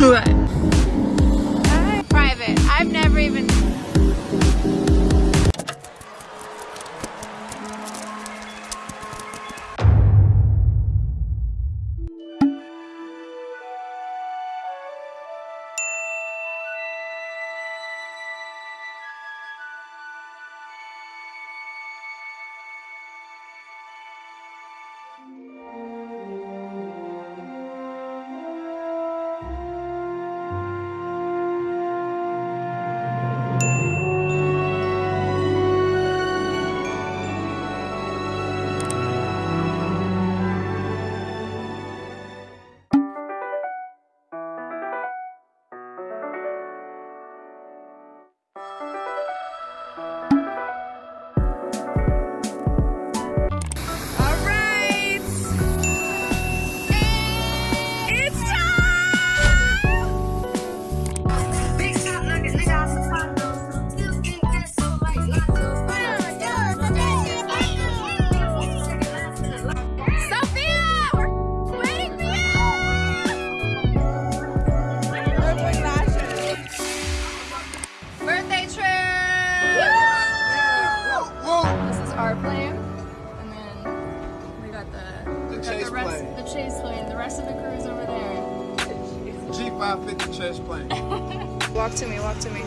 Private. Chase plane. The rest of the crew's over there. G550 Chase plane. Walk to me. Walk to me.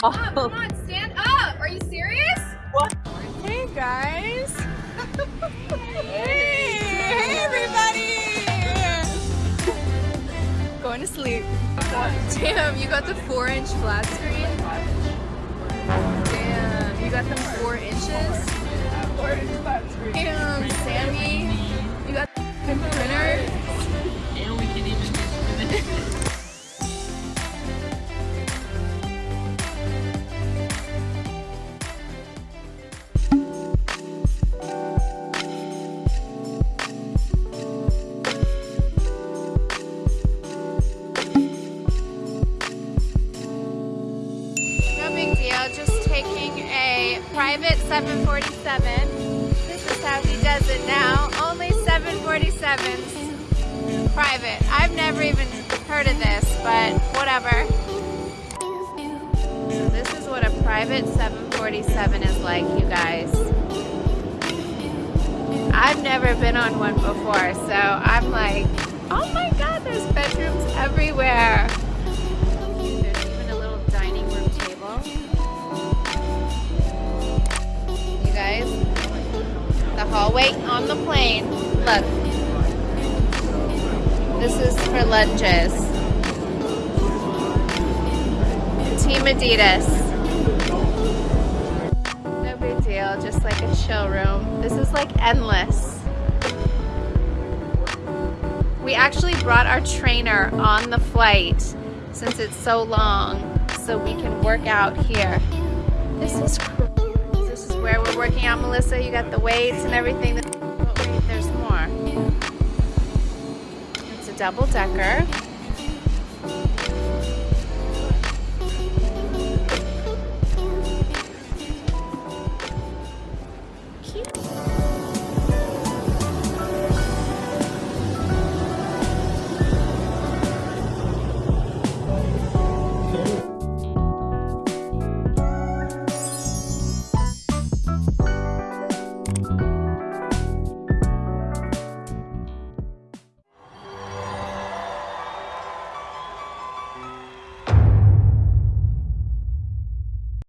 Come on, stand up. Are you serious? What? Hey, guys. hey. hey, everybody. Going to sleep. Damn, you got the 4-inch flat screen? Damn, you got the 4-inch. Private 747. This is how he does it now. Only 747s. Private. I've never even heard of this, but whatever. So this is what a private 747 is like, you guys. I've never been on one before, so I'm like, oh my god, there's bedrooms everywhere. Hallway on the plane. Look. This is for lunches. Team Adidas. No big deal, just like a chill room. This is like endless. We actually brought our trainer on the flight since it's so long so we can work out here. This is cool. Where we're working out, Melissa. You got the weights and everything. But wait, there's more. It's a double decker.